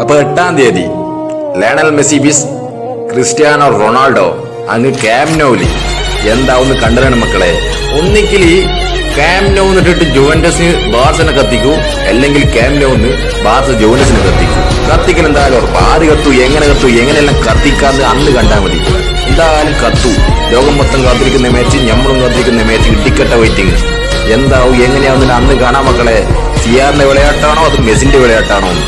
അപ്പൊ എട്ടാം തീയതി ലയണൽ മെസ്സി ബിസ് ക്രിസ്ത്യാനോ റൊണാൾഡോ അങ്ങ് ക്യാംനോലി എന്താവുന്ന് കണ്ടതാണ് മക്കളെ. ഒന്നിക്കിൽ ക്യാംനോന്ന് ഇട്ടിട്ട് ജുവന്റസിന് ബാർസിനെ കത്തിക്കൂ അല്ലെങ്കിൽ ക്യാംനോന്ന് ബാർസ് ജുവന്റസിന് കത്തിക്കൂ. കത്തിക്കൽ എന്തായാലും ഉറപ്പ്. ആര് കത്തു എങ്ങനെ കത്തു എങ്ങനെയെല്ലാം കത്തിക്കാന്ന് അന്ന് കണ്ടാൽ മതി. എന്തായാലും കത്തു. ലോകം മൊത്തം കാത്തിരിക്കുന്ന മാച്ച് ഞമ്മളും കാത്തിരിക്കുന്ന മാച്ച് ഇടിക്കട്ട വെയിറ്റിംഗ് എന്താവും എങ്ങനെയാവുന്നില്ല അന്ന് കാണാം മക്കളെ. സിയാറിന്റെ വിളയാട്ടാണോ അത് മെസ്സിന്റെ വിളയാട്ടാണോ? എന്ന്